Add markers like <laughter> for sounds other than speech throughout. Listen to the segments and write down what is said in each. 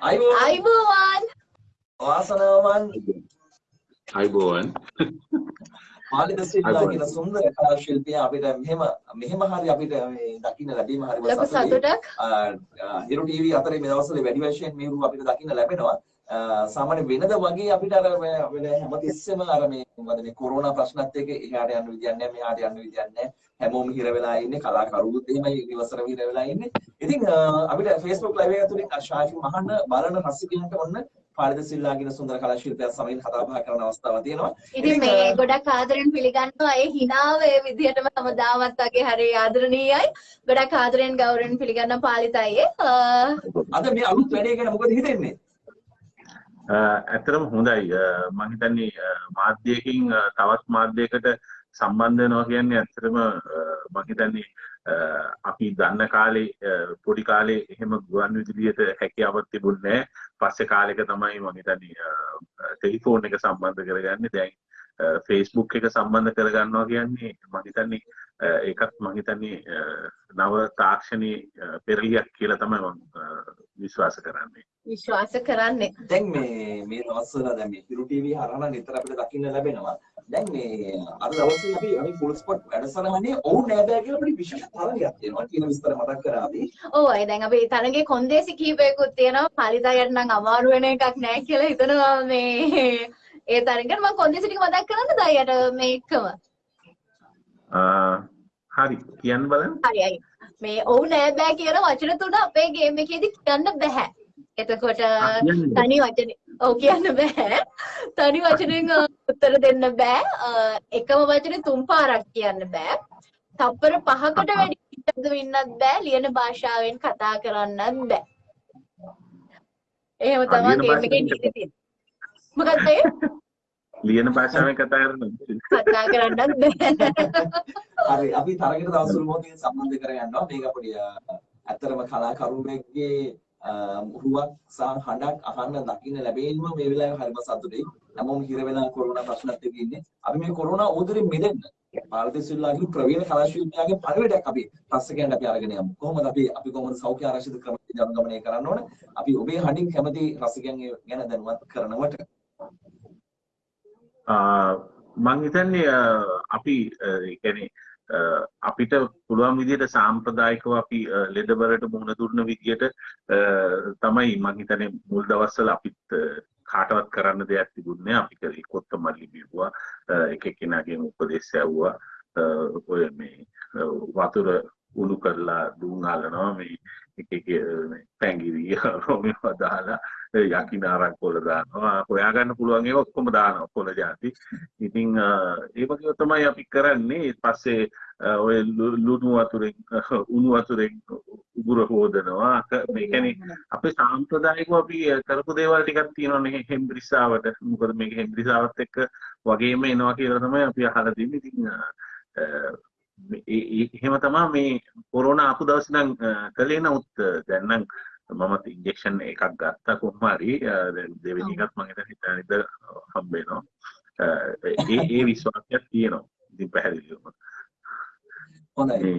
අයිබෝවන්. වාසනාවන්. අයිබෝවන්. මාලිද සිල්ලා කියන සුන්දර කලා ශිල්පියා අපිට මෙහෙම මෙහෙම හරි අපිට මේ දකින්න ලැබීම හරිම ලොකු සතුටක්. හිරු ටීවී අතරේ මේ දවස්වල වැඩි වශයෙන් මේරු අපිට දකින්න ලැබෙනවා සාමාන්‍ය වෙනද වගේ අපිට අර හැමතිස්සෙම අර මේ මොකද මේ කොරෝනා ප්‍රශ්නත් එක්ක එහාට යන්න විදියක් නැහැ මෙහාට යන්න විදියක් නැහැ හැමෝම හිර වෙලා ඉන්නේ කලාකරුවොත් එහෙමයි ඉවසර හිර වෙලා ඉන්නේ ඉතින් අපිට Facebook live එක තුලින් ශාෂි මහන්න බලන රසිකයන්ට ඔන්න පාලිද සිල්ලා කියන සුන්දර කලා ශිල්පියා සමගින් කතා බහ කරන අවස්ථාවක් තියෙනවා. ඉතින් මේ ගොඩක් ආදරෙන් පිළිගන්නවා ඒ හිනාව ඒ විදිහටම හැමදාමත් වගේ හරි ආදරණීයයි. ගොඩක් ආදරෙන් ගෞරවයෙන් පිළිගන්න පාලිතයි. අද මේ අලුත් වැඩේ ගැන මොකද හිතෙන්නේ? ඇත්තටම හොඳයි මම හිතන්නේ මාධ්‍යයකින් තවත් මාධ්‍යයකට සම්බන්ධ වෙනවා කියන්නේ ඇත්තටම මම හිතන්නේ අපි දන්න කාලේ පොඩි කාලේ එහෙම ගුවන් විදුලියට හැකියාවක් තිබුණේ නැහැ. පස්සේ කාලෙක තමයි මම හිතන්නේ ටෙලිෆෝන් එක සම්බන්ධ කරගන්නේ. දැන් Facebook එක සම්බන්ධ කරගන්නවා කියන්නේ මම හිතන්නේ ඒකත් මම හිතන්නේ නව තාක්ෂණයේ පෙරලියක් කියලා තමයි මම විශ්වාස කරන්නේ. විශ්වාස කරන්නේ. දැන් මේ මේ දවස්වල දැන් මේ හිරු ටීවී හරහා නිතර අපිට දකින්න ලැබෙනවා. දැන් මේ අද දවසේ අපි අපි ෆුල් ස්පොට් වැඩසටහනේ ඔවුන් නෑ කියලා අපිට විශේෂ තරගයක් තියෙනවා කියන විස්තර මතක් කරා අපි. ඔව් අය දැන් අපි තරගේ කොන්දේසි කීපයකුත් තියෙනවා. පරිතයට නම් අමාරු වෙන එකක් නෑ කියලා හිතනවා මේ ඒ තරගෙන් මම කොන්දේසි ටික මතක් කරන්නද අයියට මේ එක්කම? හරි කියන්න බලන්න. හරි අයි. මේ ඔව් නෑ බෑ කියන වචන තුන අපේ ගේම් එකේදී කියන්න බෑ. එතකොට තනි වචන ඔව් කියන්න බෑ. තනි වචනෙන් උත්තර දෙන්න බෑ. එකම වචනේ තුන් පාරක් කියන්න බෑ. තප්පර පහකට වැඩි ඉන්නත් වෙන්නත් බෑ. ලියන භාෂාවෙන් කතා කරන්නත් බෑ. එහෙම තමයි ගේම් එකේ නීති තියෙන්නේ. මොකක්ද ඒ? ලියන භාෂාවෙන් කතා කරනවා. කතා කරන්නත් බෑ. හරි අපි තරගයට දවසුල් මොහොතින් සම්බන්ධ කරගන්නවා. මේක පොඩි ඇත්තරම කලාකරුවෙක්ගේ හුවක් සහ හඬක් අහන්න දකින්න ලැබෙන්නම මේ වෙලාවේ හරිම සතුටුයි. හැමෝම හිර වෙලා කොරෝනා ප්‍රශ්නත් එක්ක ඉන්නේ. අපි මේ කොරෝනා උදරින් මිදෙන්න පාර්ථි සිල්ලාගේ ප්‍රවීණ කලා ශිල්පියාගේ පරිවැඩයක් අපි ප්‍රශ්නකයන්ට අපි අරගෙන යමු. කොහොමද අපි අපි කොහොමද සෞඛ්‍ය ආරක්ෂිත ක්‍රම ජනගමනය කරන්න ඕන? අපි ඔබේ හඬින් කැමති රසිකයන් ගැන දැනුවත් කරනවට මං හිතන්නේ අපි ඒ කියන්නේ අපිට පුළුවන් විදිහට සාම්ප්‍රදායිකව අපි ලෙඩබරට මුහුණ දුන්න විදිහට තමයි මං හිතන්නේ මුල් දවස්වල අපිත් කාටවත් කරන්න දෙයක් තිබුණේ අපි කරේ කොත්තමල්ලි බිව්වා එක එක්කෙනාගෙන් උපදෙස් ඇව්වා. ඔය මේ වතුර උණු කරලා දුම් අලනවා මේ එක එක පැංගිරිය රොමිව දාලා යකිනාරක් කොල දානවා හොයාගන්න පුළුවන් ඒවා ඔක්කොම දානවා කොල જાති. ඉතින් ඒ වගේ තමයි අපි කරන්නේ. පස්සේ ඔය ලුණු වතුරෙන් උණු වතුරෙන් උගුර හොදනවා. මේ කියන්නේ අපේ සාම්ප්‍රදායිකව අපි කරපු දේවල් ටිකක් තියෙනවානේ හෙම්බ්‍රිසාවට. මොකද මේක හෙම්බ්‍රිසාවත් එක්ක වගේම එනවා කියලා තමයි අපි අහලා තින්නේ. ඉතින් එහෙම තමා මේ කොරෝනා ආපු දවස් නම් කළේ නමුත් දැන් මමත් ඉන්ජෙක්ෂන් එකක් ගත්තා. කොහොම හරි දෙවෙනි එකත් මම හිතන හිතනිද හම්බ වෙනවා. ඒ ඒ විශ්වාසයක් තියෙනවා. ඉතින් පැහැදිලිවම. හොඳයි.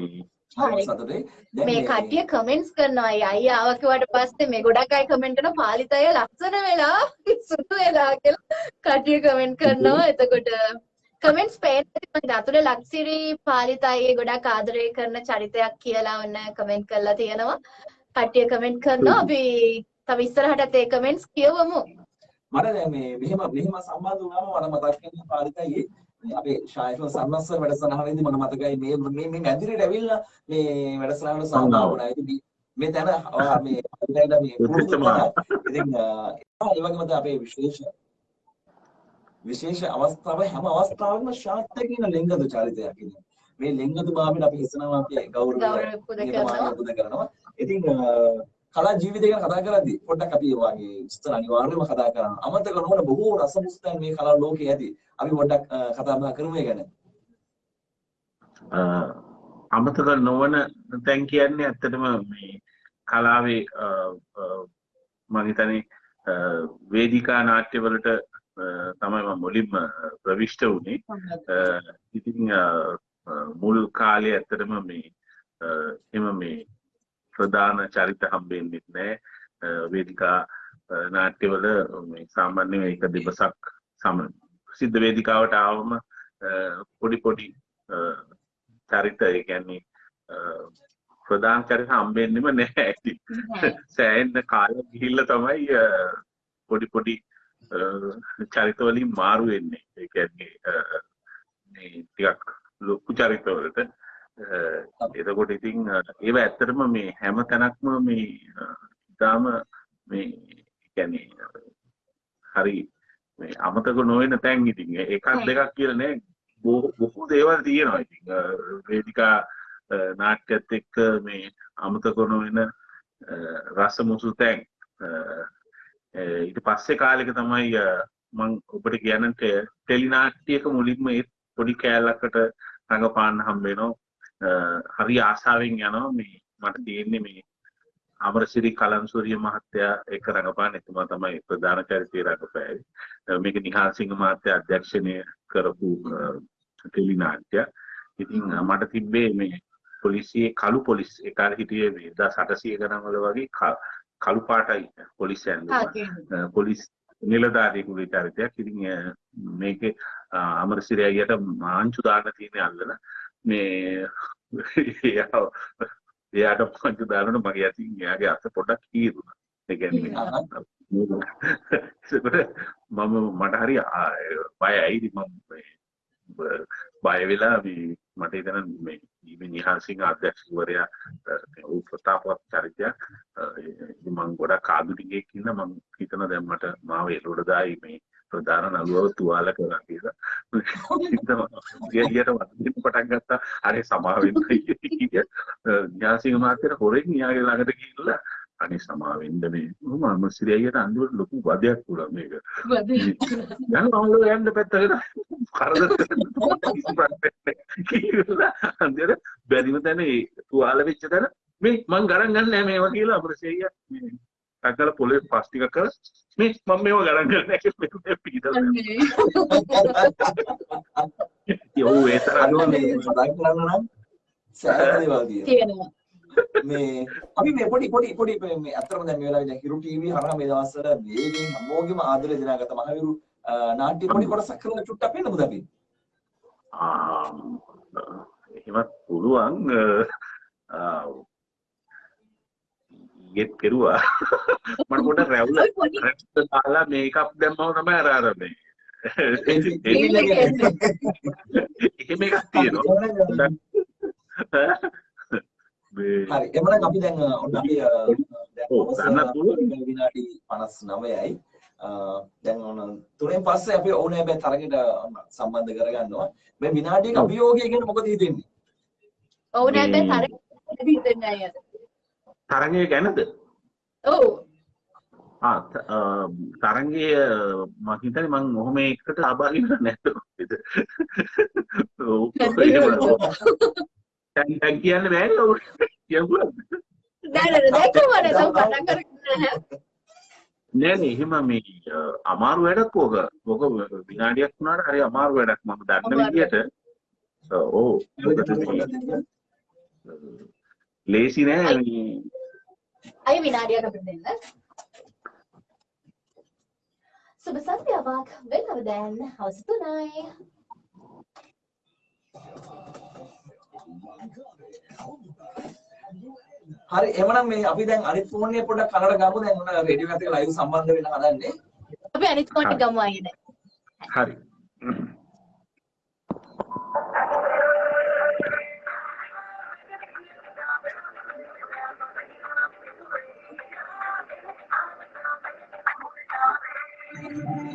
මේ කට්ටිය කමෙන්ට්ස් කරනවා. අයියා ආව කිව්වට පස්සේ මේ ගොඩක් අය කමෙන්ට් කරන පාලිත අය ලස්සන වෙලා සුදු වෙලා කියලා කට්ටිය කමෙන්ට් කරනවා. එතකොට කමෙන්ට්ස් පේන අතුරේ ලක්සිරි පාලිත අයගේ ගොඩක් ආදරය කරන චරිතයක් කියලා ඔන්න කමෙන්ට් කරලා තියෙනවා කට්ටිය කමෙන්ට් කරනවා. අපි තව ඉස්සරහටත් ඒ කමෙන්ට්ස් කියවමු. මට දැන් මේ මෙහෙම මෙහෙම සම්බන්ධ වුණාම මට මතක් වෙන පාරිතයි අපේ ශායකව සම්මස්සර වැඩසටහනේදී මට මතකයි මේ මේ මේ මැදිරියට ඇවිල්ලා මේ වැඩසටහනට සහභාගී වුණා. ඉතින් මේ තැන මේ මේ පුරුදු ඉතින් ඒ වගේම අපේ විශේෂ විශේෂ අවස්ථාව හැම අවස්ථාවකම ශාන්ත කියන ලිංගද චරිතයක් ඉන්නේ. මේ ලිංගද භාවයෙන් අපි හිතනවා අපි ගෞරවය පුද කරනවා. ඉතින් කලා ජීවිතය ගැන කතා කරද්දී පොඩ්ඩක් අපි වගේ විස්තර අනිවාර්යයෙන්ම කතා කරනවා. අමතක නොවන බොහෝ රසමුස්තන් මේ කලා ලෝකයේ ඇති. අපි පොඩ්ඩක් කතා බහ කරමු ඒ ගැන. අමතක නොවන තැන් කියන්නේ ඇත්තටම මේ කලාවේ මම හිතන්නේ වේදිකා නාට්‍යවලට තමයි මම මුලින්ම ප්‍රවිෂ්ඨ වුණේ. ඉතින් මුල් කාලේ ඇත්තටම මේ එම මේ ප්‍රධාන චරිත හම්බෙන්නෙත් නෑ වේදිකා නාට්‍යවල මේ සාමාන්‍යයෙන් ඒක දිවසක් සම සිද්ධ වේදිකාවට ආවම පොඩි පොඩි චරිත ඒ කියන්නේ ප්‍රධාන චරිත හම්බෙන්නෙම නැහැ ඇති. සෑහෙන කාලයක් ගිහිල්ලා තමයි පොඩි පොඩි චරිත වලින් මාරු වෙන්නේ. ඒ කියන්නේ මේ ටිකක් ලොකු චරිත වලට එතකොට ඉතින් ඒව ඇත්තටම මේ හැම තැනක්ම මේ ඉතාම මේ කියන්නේ හරි මේ අමතක නොවන තැන් ඉතින්. එකක් දෙකක් කියලා නෑ. බොහෝ දේවල් තියෙනවා ඉතින්. වේදිකා නාට්‍යත් එක්ක මේ අමතක නොවන රස මුසු තැන්. ඊට පස්සේ කාලෙක තමයි මං ඔබට කියන්න ටෙලි නාට්‍යයක මුලින්ම ඒ පොඩි කෑල්ලකට රඟපාන්න හම්බ වෙනවා හරි ආසාවෙන් යනවා මේ මට තියෙන්නේ මේ අමරසිරි කලන්සූරිය මහත්තයා එක රඟපාන එතුමා තමයි ප්‍රධාන චරිතය රඟපෑවේ. මේක නිහාල් සිංහ මහත්තයා අධ්‍යක්ෂණය කරපු ටෙලි නාට්‍ය. ඉතින් මට තිබ්බේ මේ පොලිසියේ කළු පොලිස් කාලේ හිටියේ මේ 1800 ගණන් වල වගේ කළු පාටයි පොලිස් ඇඳුම. පොලිස් නිලධාරියෙකුගේ චරිතයක්. ඉතින් මේකේ අමරසිරි අයියට මාංචු දාන්න තියෙන අල්ලන මේ එයාට පංචු දානට මගේ ඇතින් එයාගේ අත පොඩක් කීරුණා. ඒ කියන්නේ මම මට හරි බයයි. මම බය වෙලා මට හිතන මේ නිහාසිංහ අධ්‍යක්ෂකවරයා ඌ ප්‍රතාපවත් චරිතයක් මම ගොඩක් ආදුනිකයෙක් ඉන්න මම හිතන දැන් මට මාව එළවඩ දායි මේ ප්‍රධාන නළුවව තුවාල කරා කියලා. ගියට වදින්න පටන් ගත්තා. අනේ සමාවෙන්න නිහාසිංහ මහත්තයා හොරෙන් න්යාගේ ළඟට ගිහිල්ලා අනේ සමාවෙන්න මේ. මම සිරියයට අන්තිමට ලොකු වදයක් වුණා මේක. යන මමලෝ යන්න පැත්තකට කරදර කියලා අන්තිමට බැරිම තැන තුවාල වෙච්ච තැන මේ මං ගණන් ගන්න නැහැ මේවා කියලා අපේ ටක්කල පොලේ පස් ටිකක් කරලා මේ මම මේවා ගණන් නැහැ කියලා මේ පිටලා. යෝ ඒ තරම් මේ අපි මේ පොඩි පොඩි පොඩි මේ අතරම දැන් මේ වෙලාවේ දැන් හිරු ටීවී හරහා මේ දවස්වල වේගෙන් හැමෝගෙම ආදරය දිනාගත්ත මහවිරු නාට්‍ය පොඩි කොටසක් කරන චුට්ටක් වෙන්න මුද අපි? ආ එහෙමත් පුළුවන් ගෙත් කෙරුවා. මට පොඩ රැවුල රැවුල දාලා මේකප් දැම්මම තමයි අර අර මේ. එහෙම එකක් තියෙනවා. හරි එමනම් අපි දැන් ඔන්න අපි දැන් විනාඩි 59යි දැන් ඔන්න තුනෙන් පස්සේ අපි ඕනේ බෑ තරගෙට සම්බන්ධ කරගන්නවා. මේ විනාඩියක අභියෝගය ගැන මොකද හිතෙන්නේ? ඕනේ බෑ තරගෙට හිතෙන්නේ අයද තරගය ගැනද? ඔව්. තරංගය මම හිතන්නේ මම ඔහොම එකට සහභාගී වෙන්නේ නැද්ද දැන් කියන්න බෑනේ ඔව්. කියමුද නෑ නෑ දැක්කම නේද කතා කරන්නේ නෑ නේ එහෙම මේ අමාරු වැඩක් ඕක. ඕක විනාඩියක් වුණාට හරි අමාරු වැඩක්. මම දන්න විදියට. ඔව් ලේසි නෑ අය විනාඩියක් අපිට දෙන්න සුබ සන්ධ්‍යාවක් වෙනව දැන් හවස තුනයි. හරි එමනම් මේ අපි දැන් අනිත් ෆෝන් එක පොඩ්ඩක් කනට ගමු. දැන් ඔන්න රේඩියෝ එකත් එක්ක ලයිව් සම්බන්ධ වෙන්න හදන්නේ අපි අනිත් ෆෝන් එක ගමු අයියේ හරි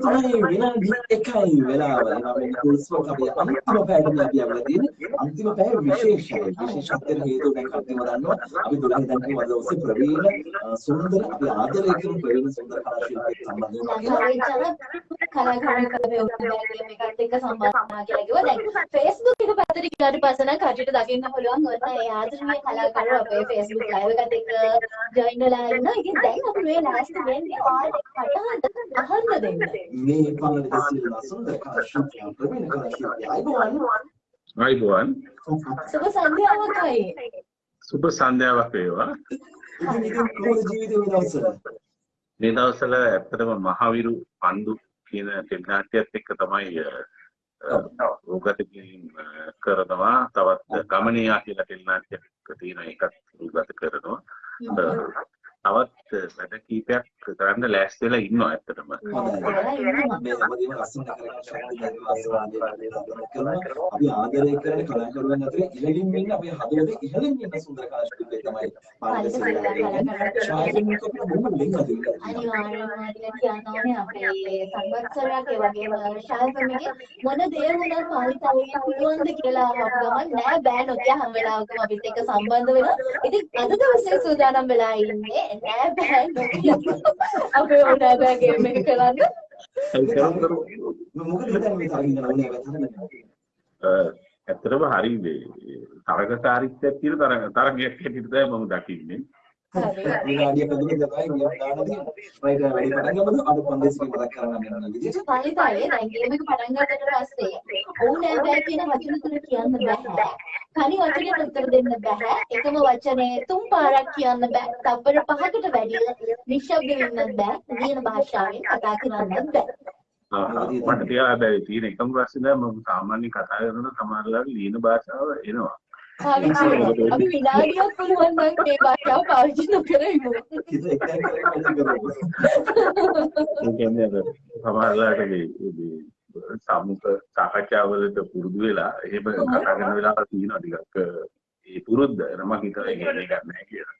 පස්සේ තමයි විනාඩි 1යි වෙලාව. එනවා මේ කුල්ස්වක අපි අන්තිම පැයට මේ අපි යවලා තියෙන්නේ. අන්තිම පැය විශේෂයි. විශේෂත්වයට හේතුව දැන් කට්ටියම දන්නවා. අපි 12 දැන් කිව්වා දවසේ ප්‍රවීණ අ, සුන්දර අපි ආදරය කරන ප්‍රවීණ සුන්දර කලා ශිල්පියෙක් සම්බන්ධ වෙනවා කියලා. කලාකාරකමේ එකත් එක්ක සම්බන්ධ වුණා කියලා කිව්වා. දැන් Facebook එක පැත්තට ගියාට පස්සේ නම් කටට දකින්න පුළුවන් ඔන්න ඒ ආදරණීය කලාකාරව අපේ Facebook live එකත් එක්ක join වෙලා ඉන්නවා. ඉතින් දැන් අපි මේ last වෙන්නේ ඔයාලට කටහඬ අහන්න දෙන්න. මේ සිල්වා සුන්දර කලා ශිල්පියා ප්‍රවීණ කලා ශිල්පියා අයිබෝවන්. අයිබෝවන් සුබ සන්ධ්‍යාවකයි. සුබ සන්ධ්‍යාවක් වේවා. ඉතින් ඉතින් කොහොමද ජීවිතේ මේ දවස්වල? මේ දවස්වල ඇත්තටම මහවිරු පන්දු කියන ටෙලි නාට්‍යයත් එක්ක තමයි රූගත කිරීම අ, කරනවා. තවත් ගමනියා කියලා ටෙලි නාට්‍යයක් තියෙන එකත් රූගත කරනවා. තවත් වැඩ කීපයක් කරන්න ලෑස්ති වෙලා ඉන්නවා ඇත්තටම. අපි ආදරය කරන කලාකරුවන් අතරේ ඉහළින් ඉන්න අපේ හදවතේ ඉහළින් ඉන්න සුන්දර කලා ශිල්පියෙක් තමයි සිල්වා. ශායනික අපේ බොහොම ලින්ක් කියලා කියන්න ඕනේ අපේ සංවත්සරයක් ඒ වගේම ශාල්පමිගේ මොන දේ වුණත් පාලිතාවගේ පුළුවන්ද කියලා අහපු ගමන් නෑ බෑ නොකිය හැම වෙලාවකම අපිත් එක්ක සම්බන්ධ වෙනවා. ඉතින් අද දවසේ සූදානම් වෙලා ඉන්නේ නෑ බෑ නොකිය අපේ ඕනෑ බෑ ගේම් එක කරන්න. හරි කරමු කරමු. මොකද හිතන්නේ මේ තරගින් යන ඕනේ වැතනන්නේ. අ, ඇත්තටම හරි මේ තරගකාරීත්වයක් තියෙන තරග තරගයක් හැටියට තමයි මම දකින්නේ. හරි. විනාඩියක් අදුරේ තමයි ගියක් දාන්න තියෙන්නේ. රයිට් වැඩි පටන් ගමු. අද කොන්දේසි මතක් කරගන්න යන විදිහට. පාලිතාවේ දැන් ගේම් එක පටන් ගත්තට පස්සේ ඕනෑ බෑ කියන වචන තුන කියන්න බෑ. තනි වචනෙට උත්තර දෙන්න බෑ. එකම වචනේ තුන් පාරක් කියන්න බෑ. තප්පර පහකට වැඩි නිශ්ශබ්ද වෙන්නත් බෑ. ලියන භාෂාවෙන් කතා කරන්නත් බෑ. අ, මට තියා හැබැයි තියෙන එකම ප්‍රශ්නේ මම සාමාන්‍ය කතා කරනකොට සමහරවිට ලියන භාෂාව එනවා. අපි විනාඩියක් පුළුවන් නම් මේ භාෂාව පාවිච්චි නොකර ඉමු. ඒ කියන්නේ අර සමහරවිට මේ සමුක සාකච්ඡාවලට පුරුදු වෙලා එහෙම කතා කරන වෙලාවල් තියෙනවා ටිකක් ඒ පුරුද්ද මම හිතුවා ඒක නෑ නැහැ කියලා.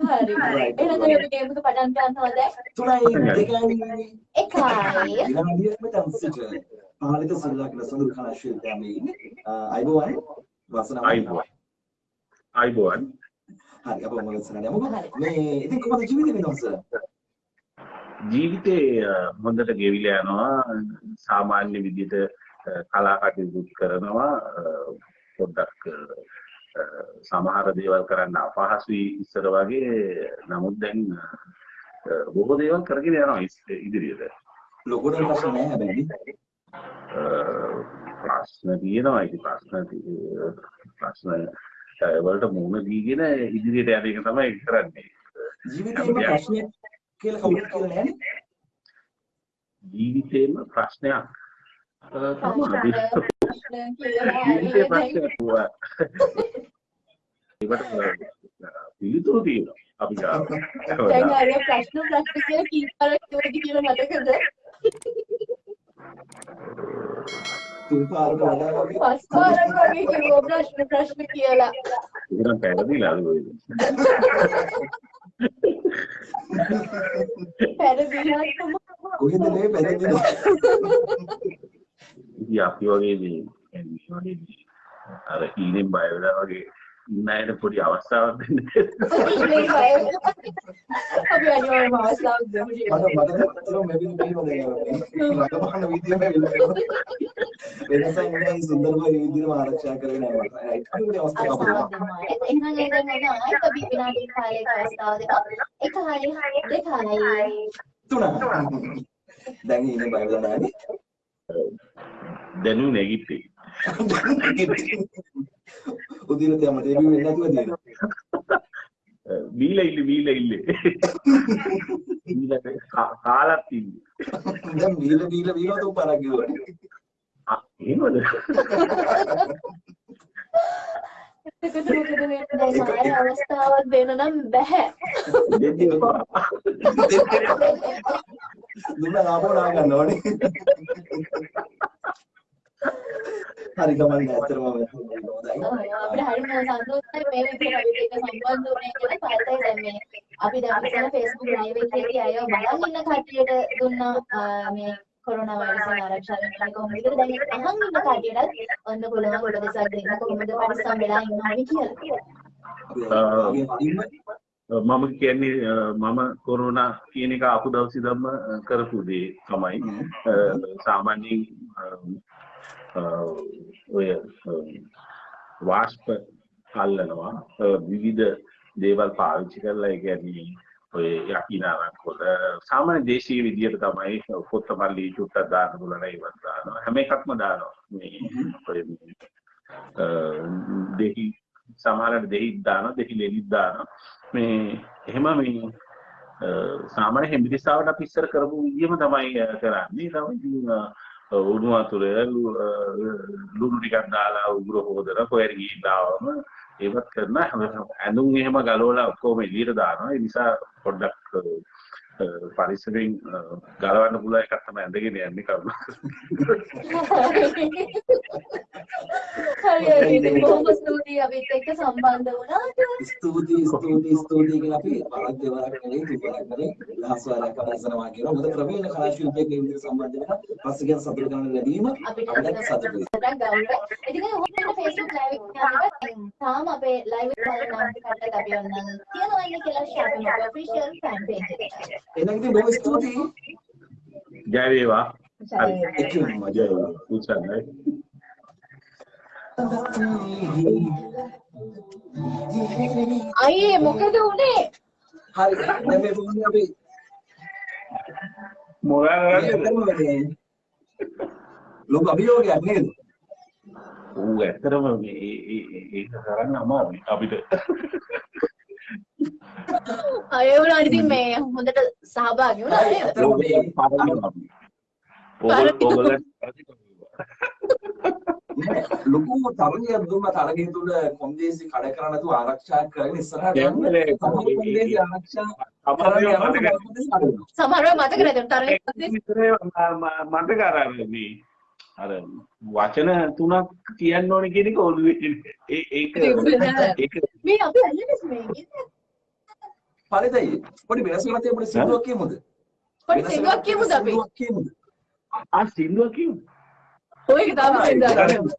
හරි. එහෙනම් අපි ගේම් එක පටන් ගන්නවා දැන්. තුනයි දෙකයි එකයි. විනාඩියක් මෙතන සිට පාලිත සිල්වා කියලා සුන්දර කලා ශිල්පියා මේ ඉන්නේ. අයිබෝවන් වසනාව. අයිබෝන්. අයිබෝන්. හරි අපෝ ඉස්සරහට යමුකෝ. මේ ඉතින් කොහොමද ජීවිතේ දවස්වල? ජීවිතේ හොඳට ගෙවිලා යනවා සාමාන්‍ය විදිහට කලා කටයුතු කරනවා පොඩ්ඩක් සමහර දේවල් කරන්න අපහසුයි ඉස්සර වගේ නමුත් දැන් බොහෝ දේවල් කරගෙන යනවා ඉදිරියට ලොකුට ප්‍රශ්න නැහැ හැබැයි. ප්‍රශ්න තියෙනවා ඉතින් ප්‍රශ්න ප්‍රශ්න වලට මුහුණ දීගෙන ඉදිරියට යන එක තමයි කරන්නේ ජීවිතේම ප්‍රශ්නයක් කියලා කවුරුත් කියලා නැහැනේ. ජීවිතේම ප්‍රශ්නයක් ජීවිතේ. ප්‍රශ්නයක් වුණා. ඒකට පිළිතුරු තියෙනවා අපි ගාව. දැන් අර ප්‍රශ්න ප්‍රශ්න කියලා කීපාරක් කිව්වද කියලා මතකද? තුන් පාරකට වඩා වගේ. පස් පාරක් වගේ කිව්වා ප්‍රශ්න ප්‍රශ්න කියලා. ඒක නම් පැහැදිලිලාද ඔය. පැරදිලා තමයි. කොහෙද මේ පැහැදිලි? ඉතින් අපි වගේ මේ මේ වගේ මේ අර ඊනෙන් බය වෙලා වගේ ඉන්න අයට පොඩි අවස්ථාවක් දෙන්න. ඉන්නේ බය. අපි අනිවාර්යයෙන්ම අවස්ථාවක් දෙමු. මට මට ඇත්තටම මේ විදිහට පේනවා මට බහන විදිහම වෙනවා. වෙනසක් නෑ සුන්දරව මේ විදිහම ආරක්ෂා කරගෙන යනවා. රයිට්. අනිත් අවස්ථාවක් අවස්ථාවක් අපිට. දෙනවා. එහෙනම් දැන් මම ආයෙත් අපි විනාඩි කාලයක අවස්ථාව දෙනවා. එකයි දෙකයි තුන. දැන් ඉන්නේ බය වෙලා නැහැ. දැනු නැගිට්ටේ. උදින තියම ඩෙබියු වෙන්නේ නැතුව දෙනවා. බීලා ඉල්ල බීලා ඉල්ල. කාලත් ඉන්නේ. දැන් බීල බීල බීල තුන් පාරක් ගිහුවා. ආ එහෙමද? <laughs> <laughs> එතකොට මොකද වෙන්නේ දැන් ආයෙ අවස්ථාවක් <laughs> දෙන්න නම් බෑ. දෙන්න. දුන්න ලාභෝ නා ගන්න ඕනේ. හරි ගමන් ඇත්තටම. අපිට හරිම සතුටුයි මේ විදිහට සම්බන්ධ වුණේ කියලා පාතයි දැන් මේ. අපි දැන් ඉතල Facebook live එකේදී අය බලන් ඉන්න කට්ටියට දුන්නා මේ කොරෝනා වෛරසයෙන් ආරක්ෂා වෙන්නේ කොහොමද කියලා. දැන් අහන් ඉන්න කටියට ඔන්න පුළුවන් උපදෙසක් දෙන්න කොහොමද පරිස්සම් වෙලා ඉන්නවනේ කියලා. මම කියන්නේ මම කොරෝනා කියන එක ආපු දවස් ඉඳන්ම අ, කරපු දේ තමයි. සාමාන්‍යයෙන් ඔය වාෂ්ප අල්ලනවා. විවිධ දේවල් පාවිච්චි කරලා ඒ කියන්නේ ඔය යකිනාරක් වල සාමාන්‍ය දේශීය විදියට තමයි කොත්තමල්ලි චුට්ටක් දාන්න පුළුවන් ඒවත් දානවා. හැම එකක්ම දානවා. මේ ඔය දෙහි සමහරට දෙහිත් දානවා දෙහි ලෙලිත් දානවා. මේ එහෙම මේ සාමාන්‍ය හෙම්බිරිස්සාවට අපි ඉස්සර කරපු විදිහම තමයි කරන්නේ. තමයි උණු වතුර ලු- අ, ලුණු ටිකක් දාලා උගුර හොදලා කොහෙට ගිහිල්ලා ආවම ඒවත් කරන හැම- ඇඳුම් එහෙම ගලවලා ඔක්කොම එළියට දානවා. ඒ නිසා පොඩ්ඩක් අ, ගලවන්න පුළුවන් එකක් තමයි ඇඳගෙන යන්නේ කරුණාකරලා හරි බොහොම ස්තුතියි අපිත් එක්ක සම්බන්ධ වුණාට. ස්තුතියි ස්තුතියි ස්තුතියි කියලා අපි බලත් දෙවරක් නෙවෙයි තුන්වරක් නෙවෙයි දහස් වාරයක් කරනවා කියනවා. මොකද ප්‍රවීණ කලා ශිල්පියෙක් ඉදිරියට සම්බන්ධ වෙන පස්සේ කියන සතුට ගන්න ලැබීම අපිට සතුටුයි. ඉතින් ඔහොම Facebook live එක තාම අපේ live එක බලන කට්ටියට අපි ඔන්න තියනවා ඉන්නේ කියලා share කරනවා official fan page එකට. එහෙනම් ඉතින් බොහොම ස්තුතියි. ජය වේවා හරි. එක්කම ජය වේවා උත්සන්නයි. අයියේ මොකද උනේ? හරි. දැන් මේ මොන්නේ අපි මොකක්ද? ලොකු අභියෝගයක් නේද? ඌ ඇත්තටම මේ ඒ- ඒ- ඒ- ඒක කරන්න අමාරුයි අපිට අය වුණා ඉතින් මේ හොඳට සහභාගී වුණා නේද? ලොකු තරගයක් දුන්න තරගය තුල කොන්දේසි කඩ කරන්න නැතුව ආරක්ෂා කරගෙන ඉස්සරහට යන්න කොන්දේසි ආරක්ෂා. සමහරව මතක නැතුව තරගේ විතරේ මතක අර මේ අර වචන තුනක් කියන්න ඕනේ කියන එක ඔළුවේ ඒක ඒක මේ අපි අල්ලන්නේ මේ පරිදයි පොඩි වෙනසක් තියෙන පොඩි සින්දුවක් කියමුද? පොඩි සිංහවක් කියමුද අපි? සින්දුවක් කියමුද? ආ සින්දුව කියමු ඔය එක තමයි සිංහවක්.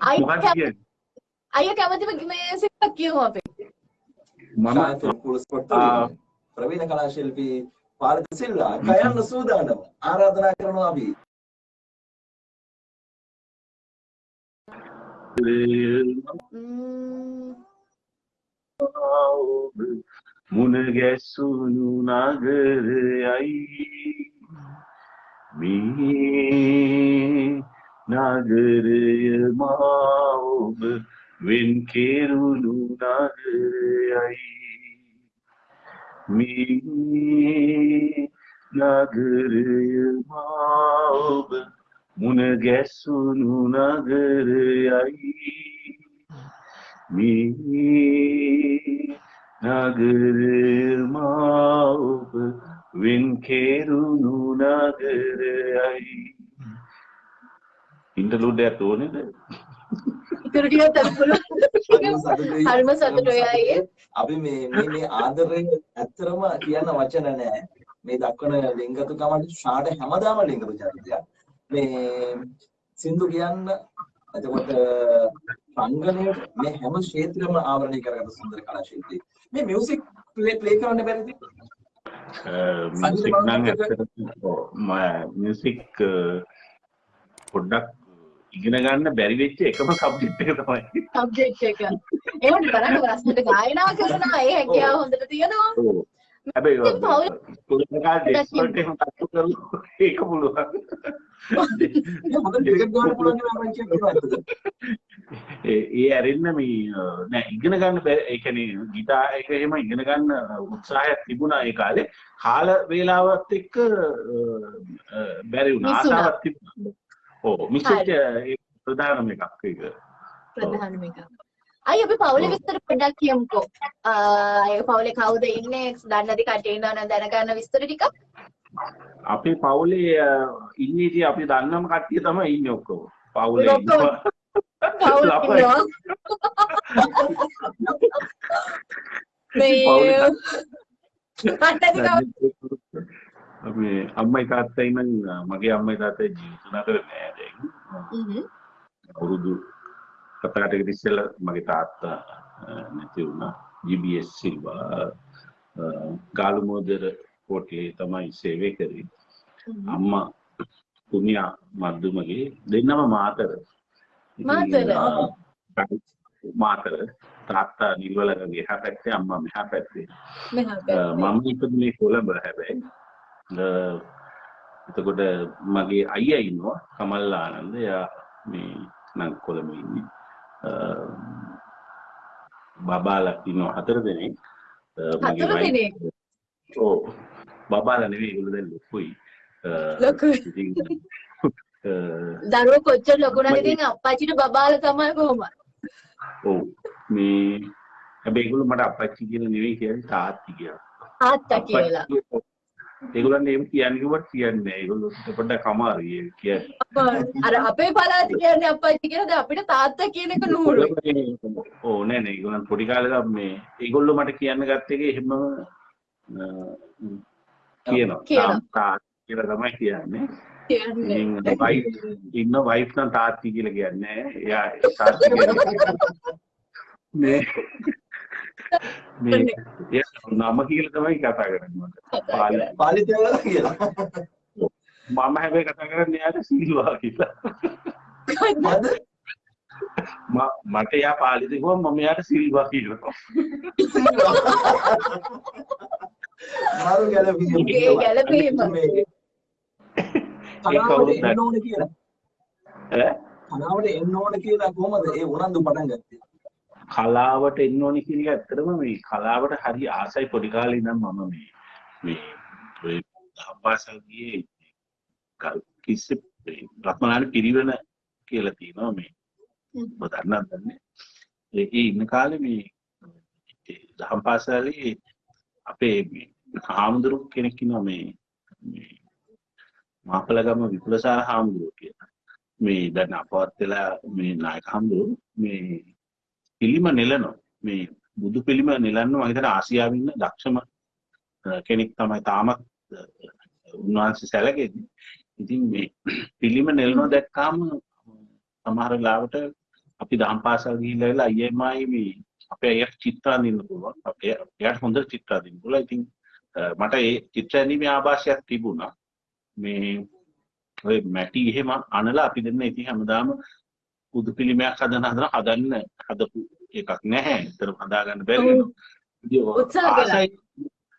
අයියා අයියා කැමතිම මේ සිංහවක් කියමු අපි. මම කුල ස්පොට් ආ. ප්‍රවීණ කලා ශිල්පී පාරිත සිල්වා කයන්න සූදානම් ආරාධනා කරනවා අපි ම්ම්, ඔබ මුණ ගැසුණු නගරයයි මේ නගරය මා ඔබ වෙන් කෙරුණු නගරයයි මේ නගරය මා ඔබ මුණ ගැසුණු නගරයයි මේ නගරය මා ඔබ වෙන් කෙරුණු නගරයයි ඉන්ටර්ලූඩ් එකක් ඕනේද ඉතුරු අපි පුළුවන්. හරිම සතුටුයි. අයියේ. අපි මේ මේ මේ ආදරය ඇත්තරම කියන්න වචන නැහැ. මේ දක්වන ලිංගතුකමට ෂාට හැමදාම ලිංගතු චරිතයක්. මේ සින්දු කියන්න එතකොට රංගනයට මේ හැම ක්ෂේත්‍රෙම ආවරණය කරගත්ත සුන්දර කලා ශිල්පී. මේ මියුසික් ප්ලේ ප්ලේ කරන්න බැරිද? මියසික් නම් ඇත්තටම මියසික් පොඩ්ඩක් ඉගෙන ගන්න බැරි වෙච්ච එකම සබ්ජෙක්ට් එක තමයි සබ්ජෙක්ට් එක. ඒවට බලන්න රස්නට ගායනා කරනවා ඒ හැකියාව හොඳට තියෙනවා. හැබැයි පුදුමකාර ඩෙස්පර්ට් එහෙම තට්ටු කරලා <laughs> ඒක පුළුවන්? ඒ ඇරෙන්න මේ නෑ ඉගෙන ගන්න බැ- ඒ කියන්නේ ගිටාර් එක එහෙම ඉගෙන ගන්න උත්සාහයක් තිබුණා ඒ කාලේ කාල වේලාවත් එක්ක බැරි වුණා. ආසාවක් තිබුණා ඔව් මිස් වෙච්ච ඒ ප්‍රධානම එකක් ඒක ප්‍රධානම එක. අයි අපි පවුලේ විස්තර පොඩ්ඩක් කියමුකෝ. ඒ පවුලේ කවුද ඉන්නේ? දන්නේ නැති කට්ටිය ඉන්නවනම් දැනගන්න විස්තර ටිකක්. අපේ පවුලේ ඉන්නේ ඉතින් අපි දන්නම කට්ටිය තමයි ඉන්නේ ඔක්කොම පවුලේ. ඉන්නවා. ඉන්නවා. මේ අම්මයි තාත්තයි නම් මගේ අම්මයි තාත්තයි ජීවිත නතර නෑ දැන්. අවුරුදු කතාටකට ඉස්සෙල්ලා මගේ තාත්තා නැති වුණා. GBS සිල්වා ගාලුමෝදර කෝට්ටේ තමයි සේවය කරේ. අම්මා පුනියා මද්දුමගේ දෙන්නම මාතර. මාතර? තාත්තා නිල්වලගේ එහා පැත්තේ අම්මා මෙහා පැත්තේ. මම ඉපදුනේ කොළඹ හැබැයි. එතකොට මගේ අයියා ඉන්නවා කමල් ආනන්ද. එයා මේ නම් කොළඹ ඉන්නේ. අ, බබාලා ඉන්නවා හතර දෙනෙක්. හතර දෙනෙක්? ඔව්. බබාලා නෙවෙයි ඒගොල්ලෝ දැන් ලොකුයි. ලොකුයි. <laughs> දරුවෝ කොච්චර ලොකු නම් ඉතින් අප්පච්චිට බබාලා තමයි කොහොමද? ඔව් මේ හැබැයි ඒගොල්ලෝ මට අපච්චි කියලා නෙවෙයි කියන්නේ තාත්ති කියලා. තාත්තා කියලා. ඒගොල්ලන් එහෙම කියන්නේ කිව්වට කියන්නේ නැහැ. ඒගොල්ලෝ පොඩ්ඩක් අමාරුයි ඒක කියන්නේ. අර අපේ පළාත කියන්නේ අප්පච්චි කියලා දැන් අපිට තාත්තා කියන එක නూరుයි. ඕ නෑ නෑ ඒගොල්ලන් පොඩි කාලේ මේ ඒගොල්ලෝ මට කියන්න ගත්ත එක එහෙම කියනවා. තාත්තා කියලා තමයි කියන්නේ. කියන්නේ. ඉන්න වයිෆ් නම් තාත්ති කියලා කියන්නේ. එයා තාත්ති <laughs> කියලා මේ මේ නම කියලා තමයි කතා කරන්නේ මට. පාලි තේවල කියලා. මම හැබැයි කතා කරන්නේ එයාට සීලවා කියලා. මොකද? ම- මට එයා පාලි දෙගොම මම එයාට සිල්වා කියනවා. මාරු ගැලපීම. ඒ ගැලපීම. කලාවට එන්න ඕන කියලා. ඈ? කලාවට එන්න ඕන කියලා කොහමද ඒ උනන්දු පටන් ගත්තේ? කලාවට එන්න ඕනි කියන එක ඇත්තටම මේ කලාවට හරි ආසයි පොඩි කාලේ ඉඳන් මම මේ මේ ඔය අපාසල් ගියේ කිස්සි රත්මලාන පිරිවෙන කියලා තියෙනවා මේ. ඔබ දන්නවද දන්නේ. ඒකේ ඉන්න කාලේ මේ දහම් පාසලේ අපේ මේ හාමුදුරු කෙනෙක් ඉන්නවා මේ මේ මාපලගම විපුලසාර හාමුදුරුවෝ කියලා. මේ දැන් අපවත් වෙලා මේ නායක හාමුදුරුවෝ මේ පිළිම නෙලනවා මේ බුදු පිළිම නෙලන්න මම හිතන ආසියාවේ ඉන්න දක්ෂම අ, කෙනෙක් තමයි තාමත් අ, උන්වහන්සේ සැලකෙන්නේ. ඉතින් මේ පිළිම නෙලනවා දැක්කාම සමහර වෙලාවට අපි දහම් පාසල් ගිහිල්ලා වෙලා අයියමයි මේ අපේ අයියට චිත්‍ර අඳින්න පුළුවන්. අපේ එයාට හොඳ චිත්‍ර අඳින්න පුළුවන්. ඉතින් අ, මට ඒ චිත්‍ර ඇඳීමේ ආభాෂයක් තිබුණා. මේ ඔය මැටි එහෙම අනලා අපි දෙන්න ඉතින් හැමදාම බුදු පිළිමයක් හදන හදන හදන්න හදපු එකක් නැහැ. ඒතර හදාගන්න බැරි වෙනවා. ඉතින් උත්සාහ කළා.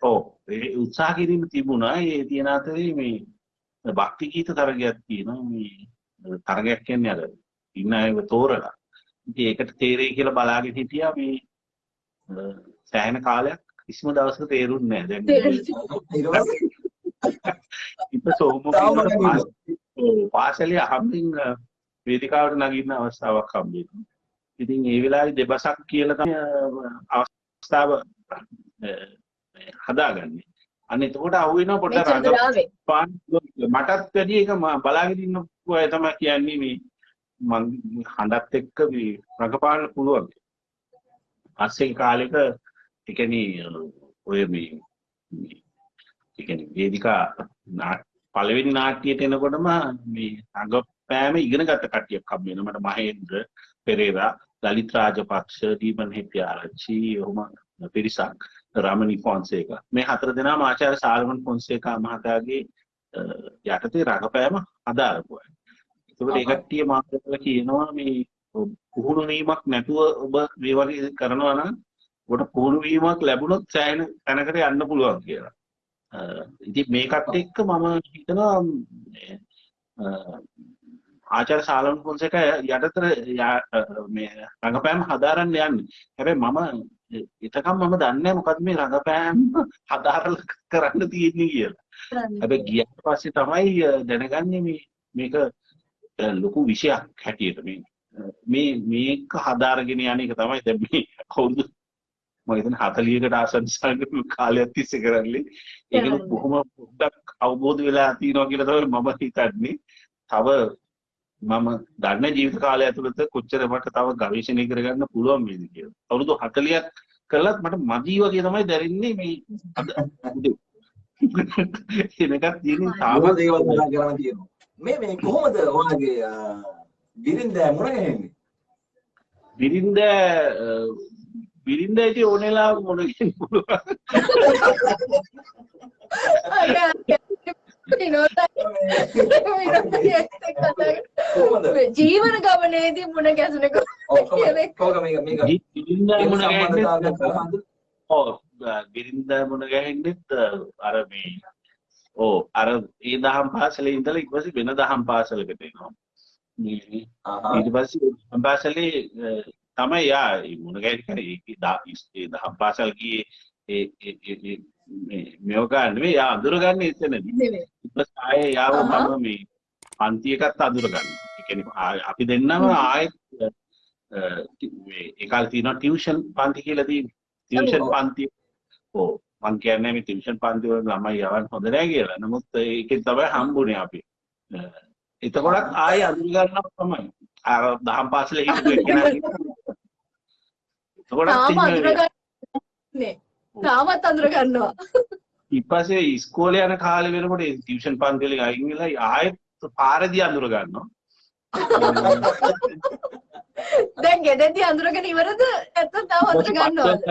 ඔව් ඒ උත්සාහ කිරීම තිබුණා. ඒ තියෙන අතරේ මේ භක්ති ගීත තරගයක් තියෙනවා. මේ තරගයක් කියන්නේ අර ඉන්න අයව තෝරලා. ඉතින් ඒකට තේරෙයි කියලා බලාගෙන හිටියා මේ සෑහෙන කාලයක් කිසිම දවසක තේරුන්නේ නැහැ. දැන් ඊට පස්සේ ඉත සෝම පාසලේ අහම්බින් අ, වේදිකාවට නගින්න අවස්ථාවක් හම්බෙනවා. ඉතින් ඒ වෙලාවේ දෙබසක් කියලා තමයි අවස්ථාව හදාගන්නේ. අන්න එතකොට අහුවෙනවා මේ පොඩ්ඩක්. රඟපාන මටත් වැඩි එක මම බලාගෙන ඉන්න අය තමයි කියන්නේ මේ මං හඬත් එක්ක මේ රඟපාන්න පුළුවන්. පස්සේ කාලෙක ඒ කියන්නේ ඔය මේ ඒ කියන්නේ වේදිකා පළවෙනි නාට්‍යයට එනකොටම මේ රඟපෑම ඉගෙන ගත්ත කට්ටියක් හම්බ වෙනවා. මට මහේන්ද්‍ර පෙරේරා, ලලිත් රාජපක්ෂ, දීපන් හෙට්ටිආරච්චි, ඔහොම පිරිසක්, රමණි ෆොන්සේකා. මේ හතර දෙනාම ආචාර්ය සාල්මන් ෆොන්සේකා මහතාගේ යටතේ රඟපෑම හදාරපු අය. ඒකට ඒ කට්ටිය මාතෘකාව කියනවා මේ පුහුණු වීමක් නැතුව ඔබ මේ වගේ කරනවා නම් ඔබට පුහුණු වීමක් ලැබුණොත් සෑහෙන තැනකට යන්න පුළුවන් කියලා. ඉතින් මේකත් එක්ක මම හිතනවා ආචාර්ය සාලම් ෆොන්සේක යටතර මේ රඟපෑම හදාරන්න යන්නේ. හැබැයි මම එතකම් මම දන්නේ නැහැ මොකද්ද මේ රඟපෑම හදාරලා කරන්න තියෙන්නේ කියලා. හැබැයි ගියාට පස්සේ තමයි දැනගන්නේ මේ මේක ලොකු විෂයක් හැටියට මේ මේ මේක හදාරගෙන යන එක තමයි දැන් මේ අවුරුදු මම හිතන්නේ 40කට ආසන්න කාලයක් තිස්සේ කරන්නේ ඒක. බොහොම පොඩ්ඩක් අවබෝධ වෙලා තියෙනවා කියලා තමයි මම හිතන්නේ. තව මම දන්න ජීවිත කාලය ඇතුළත කොච්චර මට තව ගවේෂණය කරගන්න පුළුවන් වේද කියලා. අවුරුදු 40ක් කළත් මට මදි වගේ තමයි දැනෙන්නේ මේ අද. එනකත් තියෙන තාමත් දේවල් කතා කරන්න තියෙනවා. මේ මේ කොහොමද ඔයාගේ බිරින්ද මුණ ගැහෙන්නේ? බිරින්ද බිරින්ද ඉතින් ඕනෙලා මොන කියන පුළුවන්? <laughs> ජීවන ගමනේදී මුණ ගැසෙනක ඔව් කොහොමද? කොහොමද මේක මේක බිරින්ද මේ මුණ සම්බන්ධතාවයක් ගැහෙන්නෙත් කොහොමද? ඔව් බිරින්ද මුණ ගැහෙන්නෙත් අර මේ ඕ අර ඒ දහම් පාසලේ ඉඳලා ඊට පස්සේ වෙන දහම් පාසලකට එනවා මේ ආහා. ඊට පස්සේ දහම් පාසලේ අ, තමයි යා ඒ මුණ ගැහෙන්න කරේ ඒ දා- ඒ දහම් පාසල් ගියේ ඒ ඒ ඒ- ඒ මේ මේව නෙවෙයි යා අඳුරගන්නේ එතනදී නෙමෙයි. ඊට පස්සේ ආයේ යාව. මම මේ පන්ති එකත් අඳුරගන්න. ඒ කියන්නේ අපි දෙන්නම ආයෙත් මේ ඒ කාලේ තියෙනවා ටියුෂන් පන්ති කියලා තියෙනවා. ටියුෂන්. පන්ති. ඔව් මං කියන්නේ මේ ටියුෂන් පන්ති වල ළමයි යවන්න හොඳ නැහැ කියලා. නමුත් ඒකෙන් තමයි හම්බුනේ අපි. එතකොටත් ආයෙ අඳුර ගන්නවා තමයි. අර දහම් පාසලේ හිටපු එක්කෙනා එතකොටත් ඉන්නේ-. තාමත් අඳුර ගන්නවා. ඊට පස්සේ ඉස්කෝලේ යන කාලේ වෙනකොට ටියුෂන් පන්ති වලින් අයින් වෙලා ආයෙත් පාරදී අඳුර ගන්නවා. දැන් ගෙදෙද්දි අඳුරගෙන ඉවරද? නැත්නම් තාම අඳුර ගන්නවද?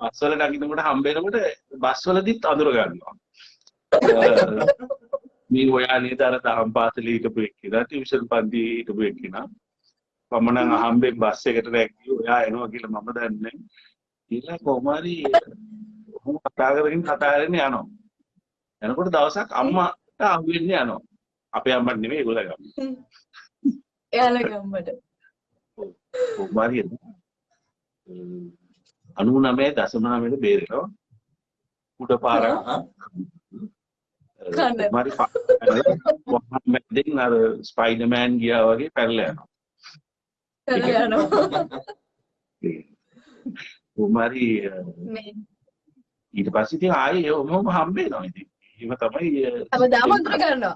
බස් වල නගිනකොට හම්බ වෙනකොට බස් වලදීත් අඳුර ගන්නවා. මේ ඔයා නේද අර දහම් පාසලේ හිටපු එක්කිනා ටියුෂන් පන්ති හිටපු එක්කිනා. මම නම් අහම්බෙන් බස් එකට රැග්ගිය ඔයා එනවා කියලා මම දන්නේ. ඊළඟ කොහොම ඔහොම කතා කරගෙන කතා කරගෙන යනවා. එනකොට දවසක් අම්මාට අහු වෙන්නේ යනවා. අපේ අම්මට නෙමෙයි ඒගොල්ලෝ ගම. එයාලා ගම්මට. කොහොම හරි අනු නමේ දසමනාමයට බේරෙනවා. උඩ පාරක්. මරි මැදින් අර ස්පයිඩර්මෑන් ගියා වගේ පැනලා යනවා. කරලා යනවා. උමරි මේ ඊට පස්සේ ඉතින් ආයේ ඔහොම හම්බ වෙනවා ඉතින්. එහෙම තමයි හැමදාම අඳුර ගන්නවා.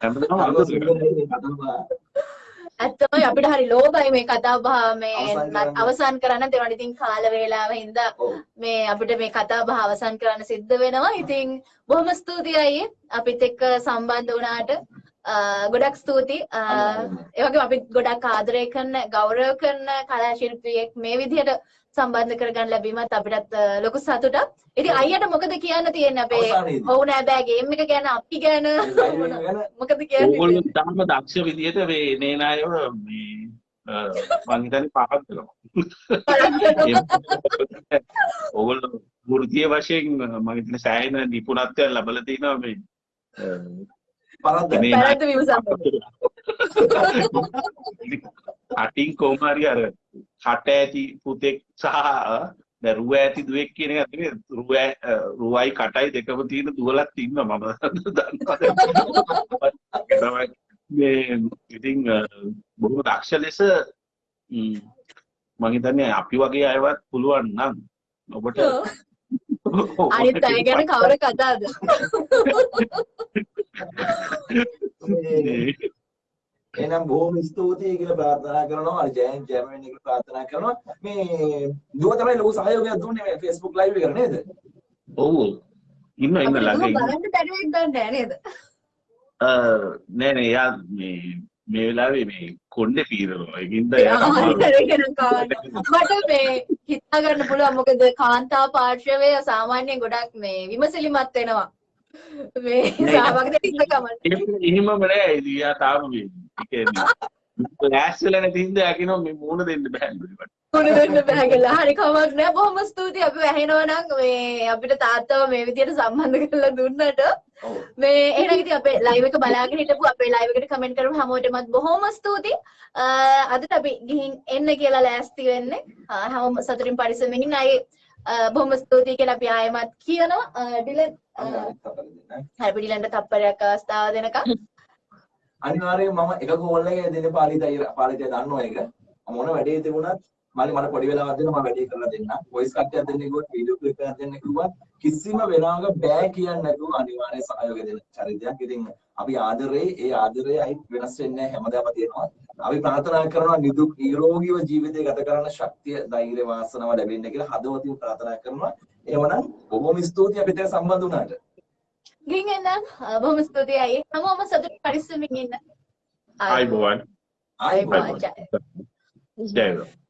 හැමදාම අඳුර කතාව. ඇත්තමයි අපිට හරි ලෝභයි මේ කතා බහ මේ අවසන් කරන්න. දෙනවා. ඉතින් කාල වේලාව හින්දා. මේ අපිට මේ කතා බහ අවසන් කරන්න සිද්ධ වෙනවා. ඉතින් බොහොම ස්තුතියි අයියේ අපිත් එක්ක සම්බන්ධ වුණාට. ගොඩක් ස්තුතියි. අ, ඒ වගේම අපි ගොඩක් ආදරය කරන ගෞරව කරන කලා ශිල්පියෙක් මේ විදිහට සම්බන්ධ කරගන්න ලැබීමත් අපිටත් ලොකු සතුටක්. ඉතින් අයියට මොකද කියන්න තියෙන්නේ අපේ නෑ බෑ ගේම් එක ගැන අපි ගැන <laughs> මොකද කියන්නේ? ඕගොල්ලෝ තාම දක්ෂ විදිහට මේ නේනායව මේ අ, මං හිතන්නේ පහක් දෙනවා. <laughs> ඕගොල්ලෝ වෘත්තීය වශයෙන් මම හිතන්නේ සෑහෙන නිපුණත්වයක් ලැබලා තිනවා මේ. මේ පැරද්ද විමසන්න. <laughs> අටින් කොහොම හරි අර කට ඇති පුතෙක් සහ රුව ඇති දුවෙක් කියන එක නෙමෙයි. රුව රුවයි කටයි දෙකම තියෙන දුවලක් ඉන්නවා මම. දන්නවා. මේ ඉතින් බොහොම දක්ෂ ලෙස මම හිතන්නේ අපි වගේ අයවත් පුළුවන් නම් ඔබට අනිත් අය ගැන කවර කතාද? එහෙනම් බොහොම ස්තුතියි කියලා ප්‍රාර්ථනා කරනවා. අර ජයන් ජර්මන් එක ප්‍රාර්ථනා කරනවා. මේ දුව තමයි ලොකු සහයෝගයක් දුන්නේ මේ Facebook live එකට නේද? ඔව් ඉන්න ඉන්න ළඟ ඉන්න බලන්න බැරිවෙක් ගන්න නෑ නේද? අ, නෑ නෑ එයා මේ මේ වෙලාවේ මේ කොණ්ඩේ පීරනවා ඒකින්ද. මට මේ හිතා ගන්න පුළුවන් මොකද කාන්තා පාර්ශවය සාමාන්‍යයෙන් ගොඩක් මේ විමසිලිමත් වෙනවා. මේ ඉන්න කමන්න. එහෙම- එහෙමම නෑ ඉතින් එයා තාම මේ කියන්නේ ලෑස්ති වෙලා නැති හින්දා එයා කියනවා මේ මූණ දෙන්න බෑ මට. මොන දෙන්න බෑ කියලා. හරි කමක් නෑ. බොහොම ස්තුතියි අපි ඇහෙනවා නම් මේ අපිට තාත්තව මේ විදියට සම්බන්ධ කරලා දුන්නට. මේ එහෙනම් ඉතින් අපේ ලයිව් එක බලාගෙන හිටපු අපේ ලයිව් එකට කමෙන්ට් කරපු හැමෝටමත් බොහොම ස්තුතියි. අදට අපි ගිහින් එන්න කියලා ලෑස්ති වෙන්නේ. හැමෝම සතුටින් පරිස්සමෙන් ඉන්න අය බොහොම ස්තුතියි කියලා අපි ආයෙමත් කියනවා. අ, ඩිලන් අ, හරි අපි ඩිලන්ට තප්පරයක් අවස්ථාව දෙනකම්. අනිවාර්යයෙන් මම එක කෝල් එකේ දෙන පාලිතයි පාලිතය දන්නවා ඒක. මොන වැඩේ තිබුණත් මම මට පොඩි වෙලාවක් දෙන්න මම වැඩේ කරලා දෙන්න. වොයිස් කට්ටියක් දෙන්න කිව්වොත් වීඩියෝ ක්ලිප් එකක් දෙන්න කිව්වත් කිසිම වෙලාවක බෑ කියන්නේ නැතුව අනිවාර්ය සහයෝගය දෙන චරිතයක්. ඉතින් අපි ආදරේ ඒ ආදරේ අයි වෙනස් වෙන්නේ නැහැ හැමදාම තියෙනවා. අපි ප්‍රාර්ථනා කරනවා නිදුක් නිරෝගීව ජීවිතය ගත කරන්න ශක්තිය ධෛර්ය වාසනාව ලැබෙන්න කියලා හදවතින් ප්‍රාර්ථනා කරනවා. එහෙමනම් බොහොම ස්තුතියි අපිට සම්බන්ධ වුණාට. ගින් එන්නම් බොහොම ස්තුතියි අයියේ හැමෝම සතුට පරිස්සමින් ඉන්න ආයිබෝවන් ආයි ආයිබෝවන්. බෝවන්. ජය වේවා